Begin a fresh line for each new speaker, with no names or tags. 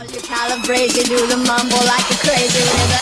You calibrate, do the mumble like a crazy rhythm.